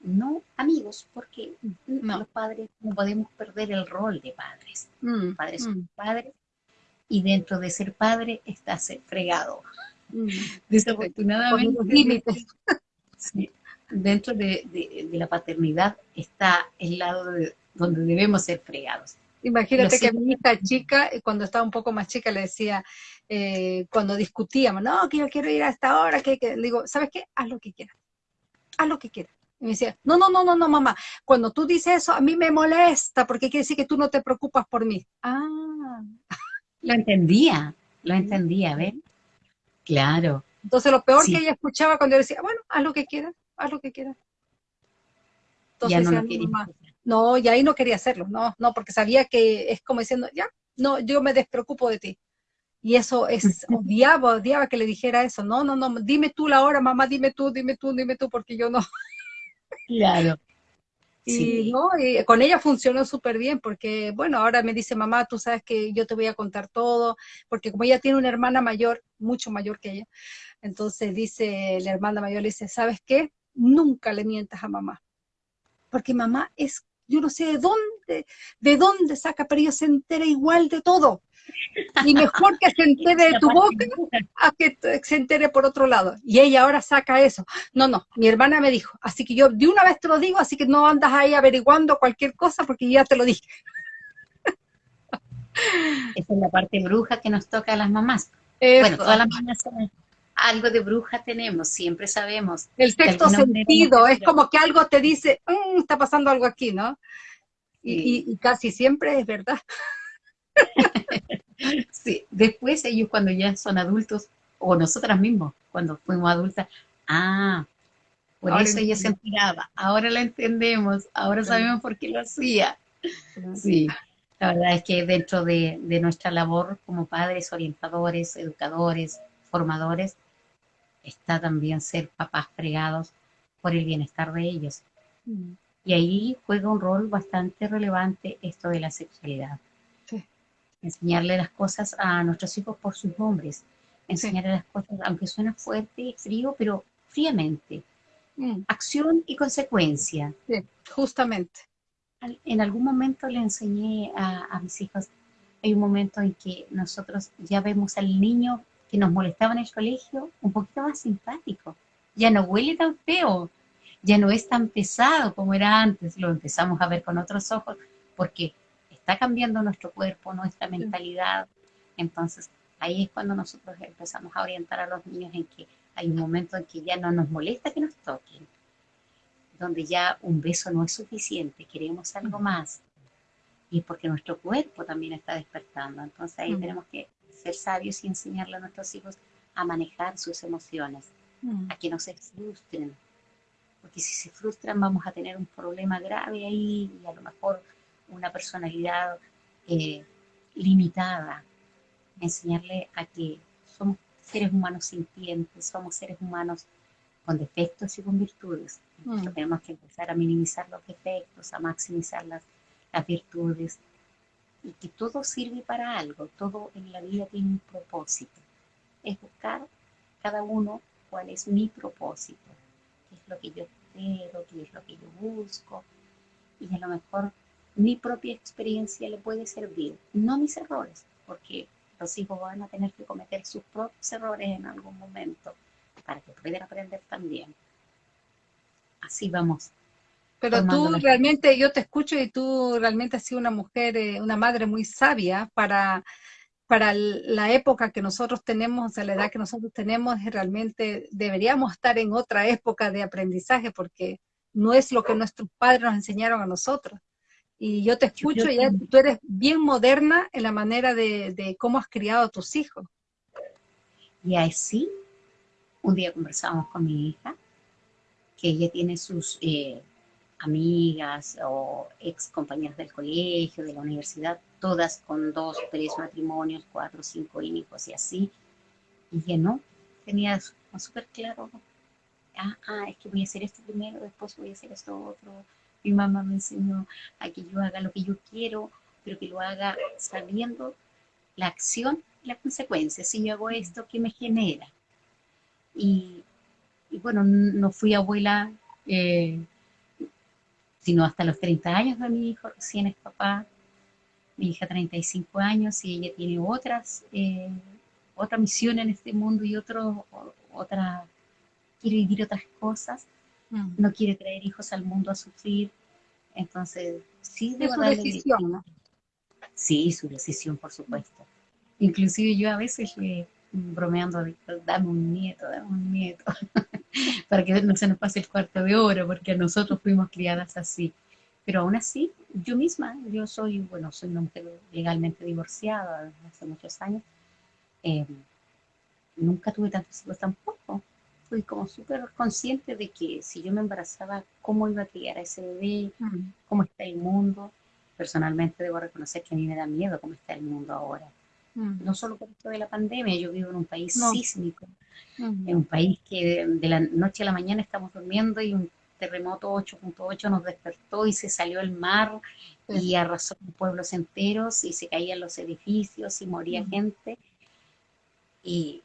No amigos, porque los padres no podemos perder el rol de padres. Mm, padres son mm. padres y dentro de ser padre está ser fregado. Mm. Desafortunadamente, dentro de, la paternidad está el lado donde debemos ser fregados. Imagínate que a mi hija chica, eh, cuando estaba un poco más chica, le decía, eh, cuando discutíamos, no, que yo quiero ir a esta hora, que, que, le digo, ¿sabes qué? Haz lo que quieras, haz lo que quieras. Y me decía, no, no, no, no, no, mamá, cuando tú dices eso, a mí me molesta, porque quiere decir que tú no te preocupas por mí. Ah. Lo entendía, lo entendía, ¿ven? Claro. Entonces lo peor que ella escuchaba cuando yo decía, bueno, haz lo que quieras, haz lo que quieras. Entonces, ya no, mamá, no, y ahí no quería hacerlo, no, no, porque sabía que es como diciendo, ya, no, yo me despreocupo de ti. Y eso es, odiaba, odiaba que le dijera eso, no, no, no, dime tú la hora, mamá, dime tú, dime tú, dime tú, porque yo no. Claro. Y, ¿no? y con ella funcionó súper bien porque, bueno, ahora me dice, mamá, tú sabes que yo te voy a contar todo, porque como ella tiene una hermana mayor, mucho mayor que ella, entonces dice, la hermana mayor le dice, ¿sabes qué? Nunca le mientas a mamá, porque mamá es, yo no sé de dónde, de dónde saca, pero ella se entera igual de todo. Y mejor que se entere de tu boca a que se entere por otro lado. Y ella ahora saca eso. No, no, mi hermana me dijo. Así que yo de una vez te lo digo, así que no andas ahí averiguando cualquier cosa porque ya te lo dije. Esa es la parte bruja que nos toca a las mamás. Bueno, todas las mamás algo de bruja tenemos, siempre sabemos. El sexto sentido, es como que algo te dice, mm, está pasando algo aquí, ¿no? y, casi siempre es verdad. sí, después ellos cuando ya son adultos, o nosotras mismos, cuando fuimos adultas, ah, por eso ella se enteraba, ahora la entendemos, ahora sabemos por qué lo hacía. Sí, la verdad es que dentro de, nuestra labor como padres, orientadores, educadores, formadores, está también ser papás fregados por el bienestar de ellos. Mm. Y ahí juega un rol bastante relevante esto de la sexualidad enseñarle las cosas a nuestros hijos por sus nombres, enseñarle las cosas, aunque suena fuerte y frío, pero fríamente. Mm. Acción y consecuencia. Sí, justamente. En algún momento le enseñé a, mis hijos, hay un momento en que nosotros ya vemos al niño que nos molestaba en el colegio un poquito más simpático. Ya no huele tan feo, ya no es tan pesado como era antes, lo empezamos a ver con otros ojos, porque está cambiando nuestro cuerpo, nuestra mentalidad. Entonces, ahí es cuando nosotros empezamos a orientar a los niños en que hay un momento en que ya no nos molesta que nos toquen, donde ya un beso no es suficiente, queremos algo más. Y es porque nuestro cuerpo también está despertando. Entonces ahí tenemos que ser sabios y enseñarle a nuestros hijos a manejar sus emociones, a que no se frustren. Porque si se frustran vamos a tener un problema grave ahí y a lo mejor una personalidad eh, limitada, enseñarle a que somos seres humanos sintientes, somos seres humanos con defectos y con virtudes. Mm. Tenemos que empezar a minimizar los defectos, a maximizar las, las virtudes y que todo sirve para algo, todo en la vida tiene un propósito. Es buscar cada uno cuál es mi propósito, qué es lo que yo espero, qué es lo que yo busco y a lo mejor mi propia experiencia le puede servir, no mis errores, porque los hijos van a tener que cometer sus propios errores en algún momento para que puedan aprender también. Así vamos. Pero tú realmente, yo te escucho y tú realmente has sido una mujer, eh, una madre muy sabia para, para la época que nosotros tenemos, o la edad que nosotros tenemos, realmente deberíamos estar en otra época de aprendizaje porque no es lo que nuestros padres nos enseñaron a nosotros. Y yo te escucho y tú eres bien moderna en la manera de, cómo has criado a tus hijos. Y así, un día conversamos con mi hija, que ella tiene sus eh, amigas o ex compañeras del colegio, de la universidad, todas con dos, tres matrimonios, cuatro, cinco hijos y así. Y que no, tenía súper claro, ah, ah, es que voy a hacer esto primero, después voy a hacer esto otro. Mi mamá me enseñó a que yo haga lo que yo quiero, pero que lo haga sabiendo la acción y la consecuencia. Si yo hago esto, ¿qué me genera? Y, bueno, no fui abuela eh, sino hasta los 30 años de mi hijo, recién es papá, mi hija 35 años y ella tiene otras, eh, otra misión en este mundo y otro, otra, quiere vivir otras cosas, mm. no quiere traer hijos al mundo a sufrir, entonces sí es su decisión, ¿no? Sí, su decisión, por supuesto. Inclusive yo a veces le bromeando, dame un nieto, dame un nieto, para que no se nos pase el cuarto de oro, porque nosotros fuimos criadas así. Pero aún así, yo misma, yo soy, bueno, soy una mujer legalmente divorciada hace muchos años, eh, nunca tuve tantos hijos tampoco. Fui como súper consciente de que si yo me embarazaba, cómo iba a criar a ese bebé, mm. cómo está el mundo. Personalmente debo reconocer que a mí me da miedo cómo está el mundo ahora. Mm. No solo por esto de la pandemia, yo vivo en un país sísmico, mm. en un país que de la noche a la mañana estamos durmiendo y un terremoto 8.8 nos despertó y se salió el mar y arrasó pueblos enteros y se caían los edificios y moría gente. Y,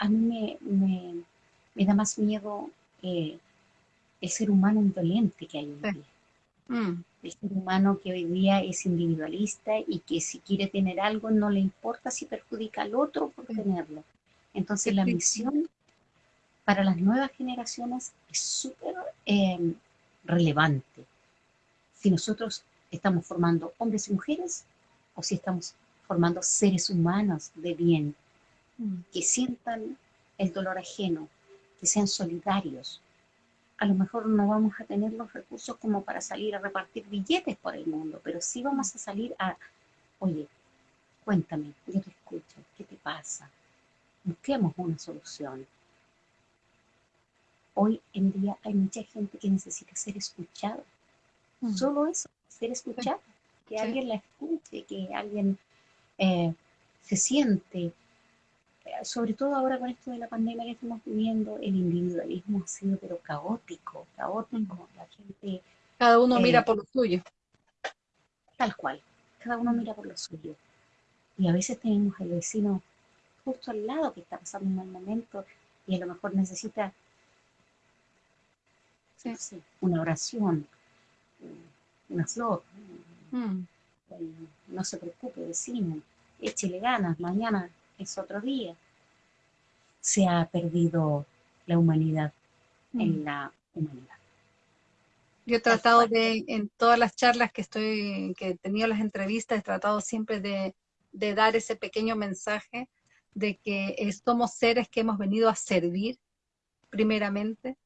a mí me, me, da más miedo eh, el ser humano indolente que hay hoy día. Mm. El ser humano que hoy día es individualista y que si quiere tener algo no le importa si perjudica al otro por tenerlo. Entonces la misión para las nuevas generaciones es súper em, relevante. Si nosotros estamos formando hombres y mujeres o si estamos formando seres humanos de bien. Que sientan el dolor ajeno, que sean solidarios. A lo mejor no vamos a tener los recursos como para salir a repartir billetes por el mundo, pero sí vamos a salir a, oye, cuéntame, yo te escucho, ¿qué te pasa? Busquemos una solución hoy en día hay mucha gente que necesita ser escuchada. Mm. Solo eso, ser escuchada. Que alguien la escuche, que alguien eh, se siente. Eh, sobre todo ahora con esto de la pandemia que estamos viviendo, el individualismo ha sido pero caótico, caótico. Mm. La gente... Cada uno eh, mira por lo suyo. Tal cual, cada uno mira por lo suyo. Y a veces tenemos al vecino justo al lado que está pasando un mal momento y a lo mejor necesita una oración, una flor. Mm. No se preocupe, vecino, échele ganas, mañana es otro día. Se ha perdido la humanidad en mm. la humanidad. Yo he tratado de, en todas las charlas que estoy, que he tenido las entrevistas, he tratado siempre de, de dar ese pequeño mensaje de que somos seres que hemos venido a servir primeramente,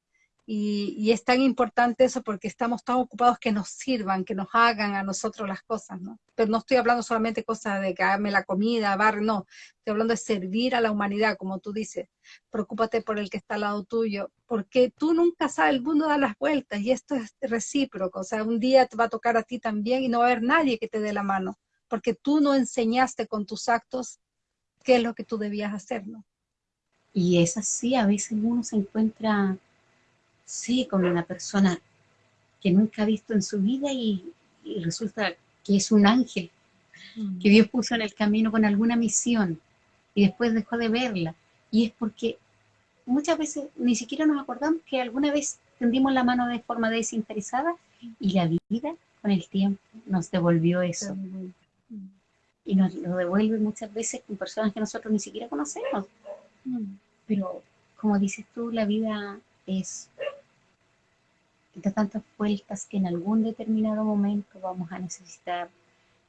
y, es tan importante eso porque estamos tan ocupados que nos sirvan, que nos hagan a nosotros las cosas, ¿no? Pero no estoy hablando solamente de cosas de que haganme la comida, bar, no. Estoy hablando de servir a la humanidad, como tú dices. Preocúpate por el que está al lado tuyo, porque tú nunca sabes, el mundo da las vueltas y esto es recíproco. O sea, un día te va a tocar a ti también y no va a haber nadie que te dé la mano, porque tú no enseñaste con tus actos qué es lo que tú debías hacer, ¿no? Y es así, a veces uno se encuentra sí, con una persona que nunca ha visto en su vida y, resulta que es un ángel mm. que Dios puso en el camino con alguna misión y después dejó de verla. Y es porque muchas veces ni siquiera nos acordamos que alguna vez tendimos la mano de forma desinteresada y la vida con el tiempo nos devolvió eso. Y nos lo devuelve muchas veces con personas que nosotros ni siquiera conocemos. Mm. Pero como dices tú, la vida es de tantas vueltas que en algún determinado momento vamos a necesitar,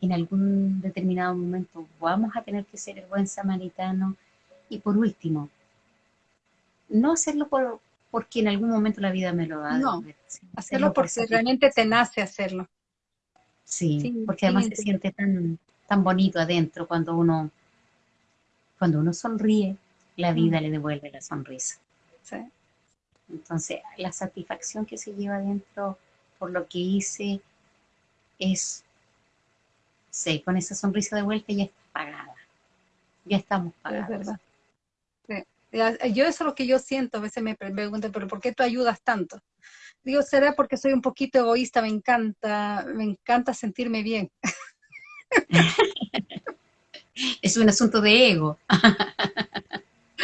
en algún determinado momento vamos a tener que ser el buen samaritano. Y por último, no hacerlo por, porque en algún momento la vida me lo va a No, hacerlo, porque realmente te nace hacerlo. Sí, porque además se siente tan, tan bonito adentro cuando uno, cuando uno sonríe, la vida mm. le devuelve la sonrisa. Sí. Entonces, la satisfacción que se lleva dentro por lo que hice es Sí, con esa sonrisa de vuelta ya está pagada. Ya estamos pagados. Es verdad. Yo eso es lo que yo siento, a veces me preguntan, pero ¿por qué tú ayudas tanto? Digo, será porque soy un poquito egoísta, me encanta, me encanta sentirme bien. es un asunto de ego.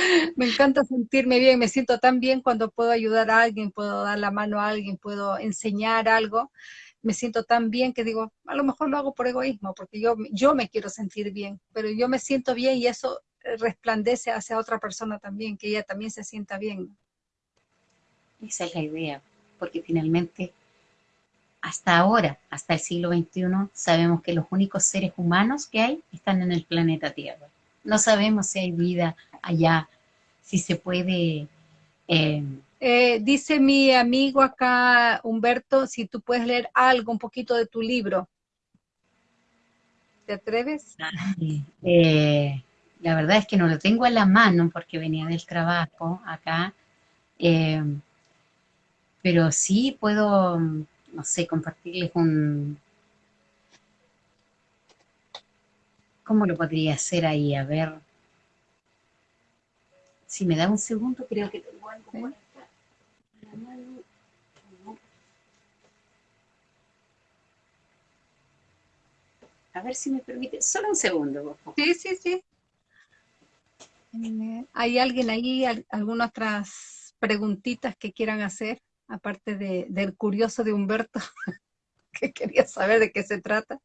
me encanta sentirme bien, me siento tan bien cuando puedo ayudar a alguien, puedo dar la mano a alguien, puedo enseñar algo, me siento tan bien que digo, a lo mejor lo hago por egoísmo, porque yo, yo me quiero sentir bien, pero yo me siento bien y eso resplandece hacia otra persona también, que ella también se sienta bien. Esa es la idea, porque finalmente hasta ahora, hasta el siglo XXI, sabemos que los únicos seres humanos que hay están en el planeta Tierra. No sabemos si hay vida allá, si se puede... Eh, eh, dice mi amigo acá, Humberto, si tú puedes leer algo, un poquito de tu libro. ¿Te atreves? Eh, la verdad es que no lo tengo a la mano porque venía del trabajo acá. pero sí puedo, no sé, compartirles un... ¿Cómo lo podría hacer ahí? A ver... Si me da un segundo, creo que tengo algo por acá. A ver si me permite, solo un segundo. Sí, sí, sí. ¿Hay alguien ahí, algunas otras preguntitas que quieran hacer, aparte de, del curioso de Humberto, que quería saber de qué se trata?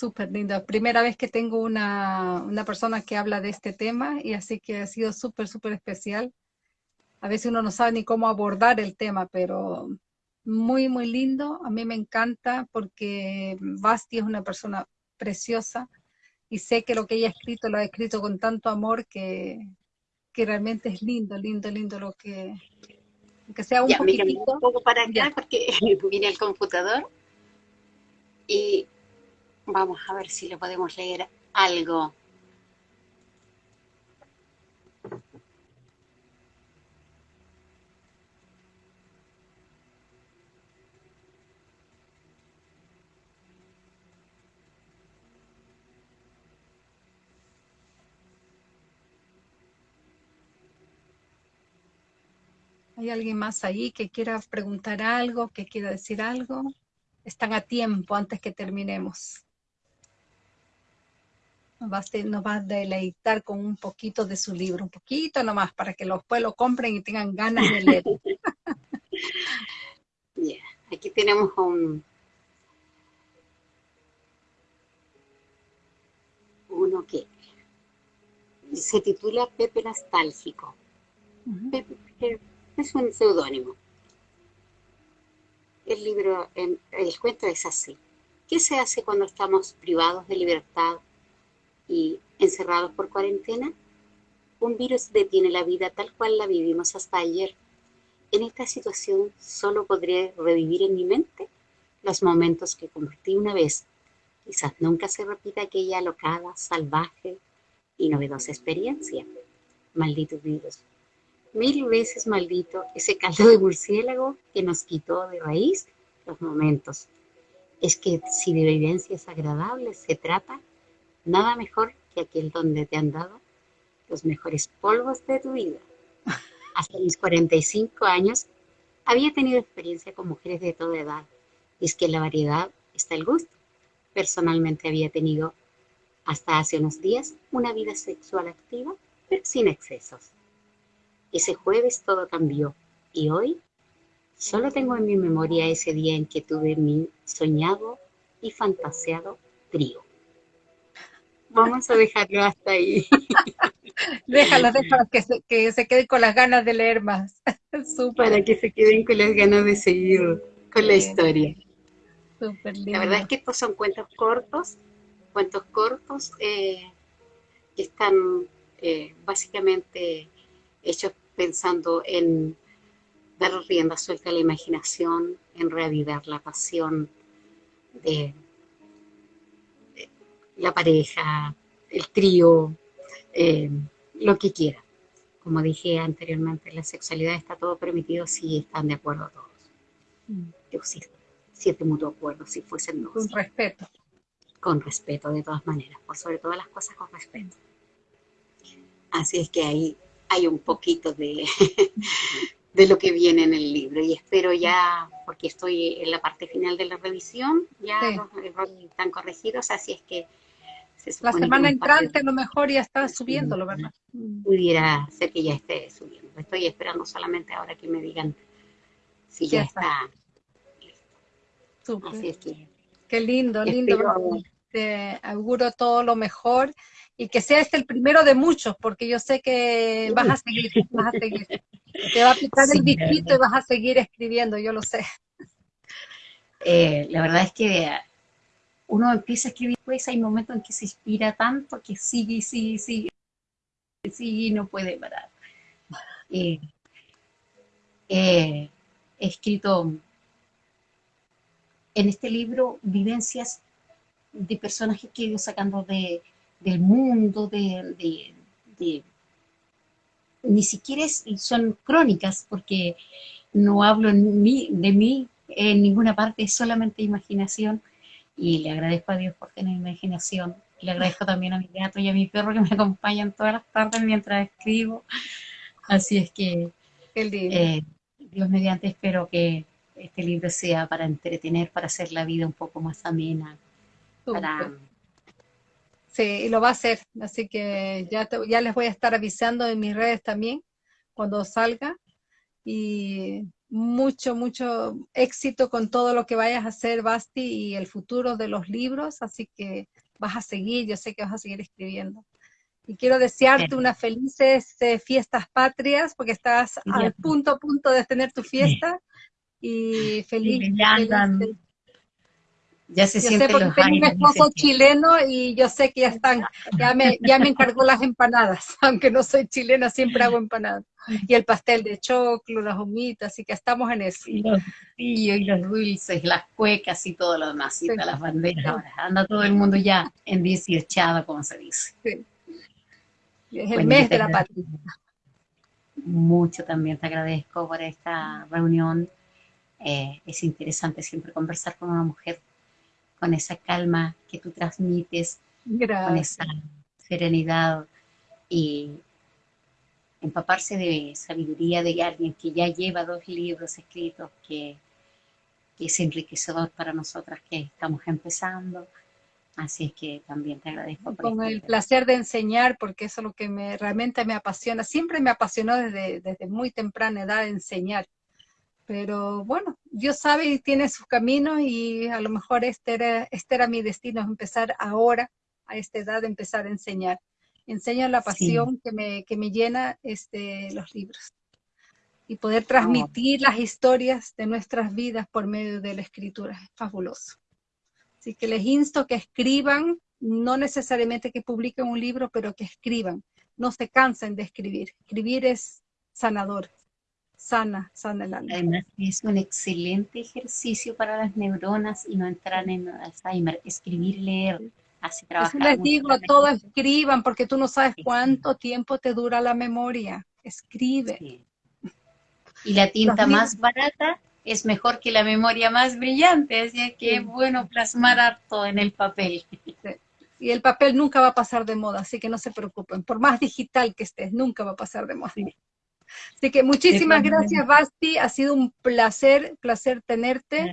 Súper lindo. Primera vez que tengo una, persona que habla de este tema y así que ha sido súper, súper especial. A veces uno no sabe ni cómo abordar el tema, pero muy, muy lindo. A mí me encanta porque Basti es una persona preciosa y sé que lo que ella ha escrito lo ha escrito con tanto amor que, realmente es lindo, lindo, lindo lo que, que sea un poquitito. un poco para acá porque vine al computador y Vamos a ver si le podemos leer algo. ¿Hay alguien más ahí que quiera preguntar algo, que quiera decir algo? Están a tiempo antes que terminemos nos va, a deleitar con un poquito de su libro, un poquito nomás, para que los pueblos lo compren y tengan ganas de leer. Aquí tenemos un, uno que se titula Pepe Nostálgico. Pepe, es un seudónimo. El libro, el cuento es así. ¿Qué se hace cuando estamos privados de libertad y encerrados por cuarentena, un virus detiene la vida tal cual la vivimos hasta ayer. En esta situación solo podré revivir en mi mente los momentos que compartí una vez. Quizás nunca se repita aquella alocada, salvaje y novedosa experiencia. Maldito virus. Mil veces maldito ese caldo de murciélago que nos quitó de raíz los momentos. Es que si de vivencias agradables se trata, nada mejor que aquel donde te han dado los mejores polvos de tu vida. Hasta mis 45 años había tenido experiencia con mujeres de toda edad, y es que en la variedad está el gusto. Personalmente había tenido hasta hace unos días una vida sexual activa, pero sin excesos. Ese jueves todo cambió y hoy solo tengo en mi memoria ese día en que tuve mi soñado y fantaseado trío. Vamos a dejarlo hasta ahí. Déjalo, déjalo que se, que se queden con las ganas de leer más. Para que se queden con las ganas de seguir con la historia. La verdad es que estos son cuentos cortos, cuentos cortos eh, que están eh, básicamente hechos pensando en dar rienda suelta a la imaginación, en reavivar la pasión de la pareja, el trío, eh, lo que quiera. Como dije anteriormente, la sexualidad está todo permitido si están de acuerdo todos. Yo sí, si es de mutuo acuerdo, si fuesen dos. Con respeto. Con respeto, de todas maneras, por sobre todas las cosas con respeto. Así es que ahí hay un poquito de, de lo que viene en el libro y espero ya, porque estoy en la parte final de la revisión, ya los errores están corregidos, así es que la semana entrante a lo mejor ya está subiéndolo, ¿verdad? Pudiera ser que ya esté subiendo. Estoy esperando solamente ahora que me digan si ya, está. listo. Así es que Qué lindo, lindo. Te auguro todo lo mejor y que sea este el primero de muchos, porque yo sé que vas a seguir, vas a seguir. Te va a picar el bichito y vas a seguir escribiendo, yo lo sé. Eh, la verdad es que uno empieza a escribir, pues hay momentos en que se inspira tanto que sigue, sigue, sigue, sigue y no puede parar. Eh, eh, he escrito en este libro vivencias de personajes que he ido sacando de, del mundo, de, ni siquiera son crónicas, porque no hablo de mí en ninguna parte, es solamente imaginación, y le agradezco a Dios por tener imaginación, le agradezco también a mi gato y a mi perro que me acompañan todas las tardes mientras escribo, así es que eh, Dios mediante espero que este libro sea para entretener, para hacer la vida un poco más amena, para Sí, y lo va a hacer, así que ya, ya les voy a estar avisando en mis redes también cuando salga. Y mucho, mucho éxito con todo lo que vayas a hacer, Basti, y el futuro de los libros, así que vas a seguir, yo sé que vas a seguir escribiendo. Y quiero desearte unas felices eh, fiestas patrias, porque estás al punto, punto de tener tu fiesta. Y feliz, feliz ya se yo sé porque tengo un esposo chileno y yo sé que ya están, ya me, ya me encargó las empanadas, aunque no soy chilena, siempre hago empanadas. Y el pastel de choclo, las humitas, así que estamos en eso. Y los y los dulces, las cuecas y todo lo demás, las banderas. anda todo el mundo ya en 18, como se dice. Es el mes de la patria. Mucho también te agradezco por esta reunión. Eh, es interesante siempre conversar con una mujer con esa calma que tú transmites, con esa serenidad y empaparse de sabiduría de alguien que ya lleva dos libros escritos, que, es enriquecedor para nosotras que estamos empezando. Así es que también te agradezco. Con el placer de enseñar, porque eso es lo que me, realmente me apasiona. Siempre me apasionó desde, desde muy temprana edad enseñar. Pero bueno, Dios sabe y tiene su camino y a lo mejor este era, este era mi destino, empezar ahora, a esta edad, empezar a enseñar. Enseño la pasión que, me, que me llena este, los libros y poder transmitir las historias de nuestras vidas por medio de la escritura. Es fabuloso. Así que les insto que escriban, no necesariamente que publiquen un libro, pero que escriban. No se cansen de escribir. Escribir es sanador sana, sana el alma. Además es un excelente ejercicio para las neuronas y no entrar en Alzheimer, escribir, leer, así trabajar. les digo, todos escriban porque tú no sabes cuánto tiempo te dura la memoria, escribe. Y la tinta más barata es mejor que la memoria más brillante, así que es bueno plasmar harto en el papel. Y el papel nunca va a pasar de moda, así que no se preocupen. Por más digital que estés, nunca va a pasar de moda. Así que muchísimas gracias, Basti. Ha sido un placer, placer tenerte.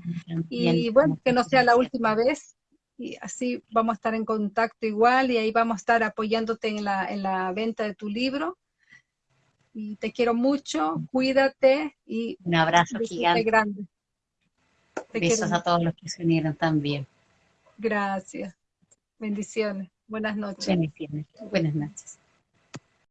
Y bueno, que no sea la última vez. Y así vamos a estar en contacto igual y ahí vamos a estar apoyándote en la, en la venta de tu libro. Y te quiero mucho, cuídate y un abrazo gigante. grande. Besos a todos los que se unieron también. Gracias. Bendiciones. Buenas noches. Bendiciones. Buenas noches.